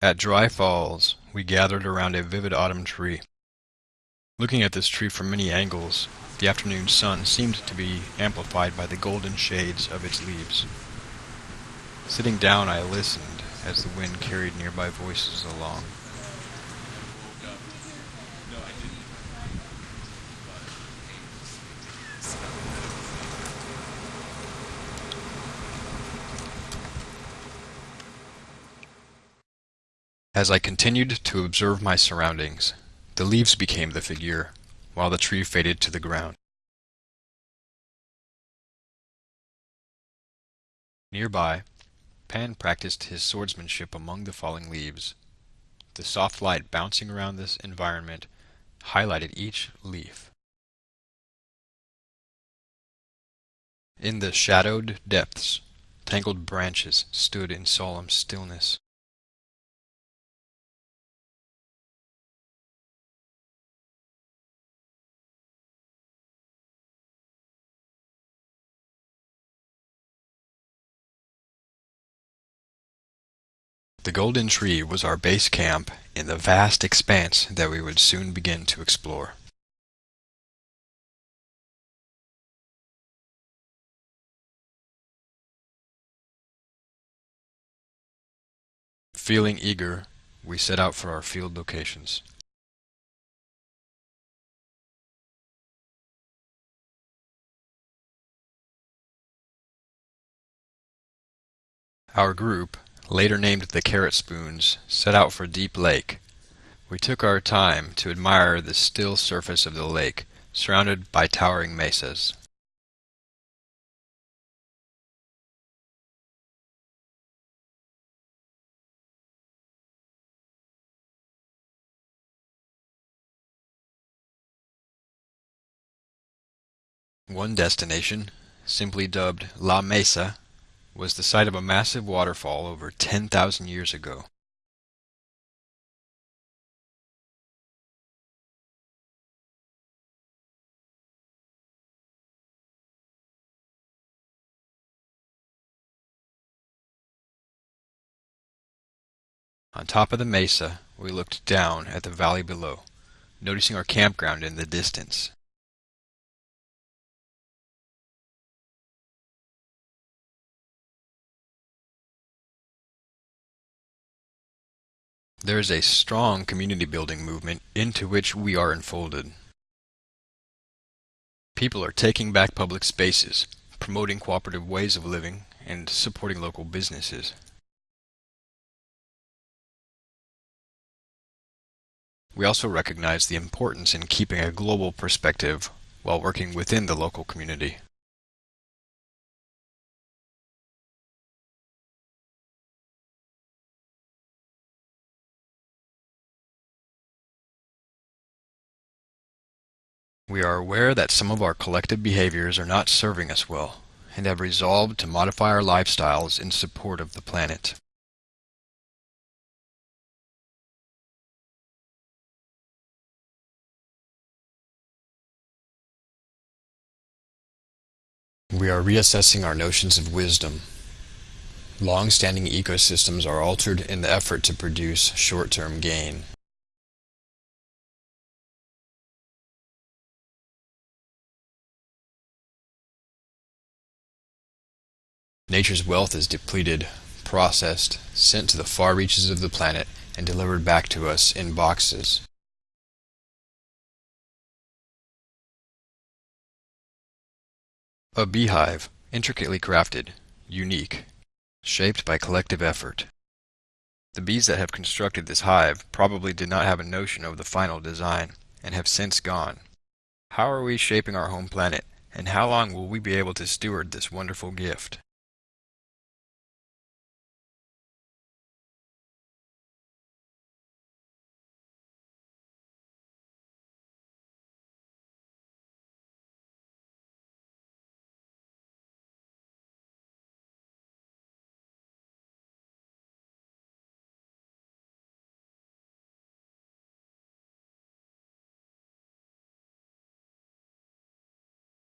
At Dry Falls, we gathered around a vivid autumn tree. Looking at this tree from many angles, the afternoon sun seemed to be amplified by the golden shades of its leaves. Sitting down, I listened as the wind carried nearby voices along. As I continued to observe my surroundings, the leaves became the figure, while the tree faded to the ground. Nearby, Pan practiced his swordsmanship among the falling leaves. The soft light bouncing around this environment highlighted each leaf. In the shadowed depths, tangled branches stood in solemn stillness. The Golden Tree was our base camp in the vast expanse that we would soon begin to explore. Feeling eager, we set out for our field locations. Our group, later named the Carrot Spoons, set out for Deep Lake. We took our time to admire the still surface of the lake, surrounded by towering mesas. One destination, simply dubbed La Mesa, was the site of a massive waterfall over 10,000 years ago. On top of the mesa, we looked down at the valley below, noticing our campground in the distance. There is a strong community building movement into which we are enfolded. People are taking back public spaces, promoting cooperative ways of living, and supporting local businesses. We also recognize the importance in keeping a global perspective while working within the local community. We are aware that some of our collective behaviors are not serving us well, and have resolved to modify our lifestyles in support of the planet. We are reassessing our notions of wisdom. Long-standing ecosystems are altered in the effort to produce short-term gain. Nature's wealth is depleted, processed, sent to the far reaches of the planet, and delivered back to us in boxes. A beehive, intricately crafted, unique, shaped by collective effort. The bees that have constructed this hive probably did not have a notion of the final design, and have since gone. How are we shaping our home planet, and how long will we be able to steward this wonderful gift?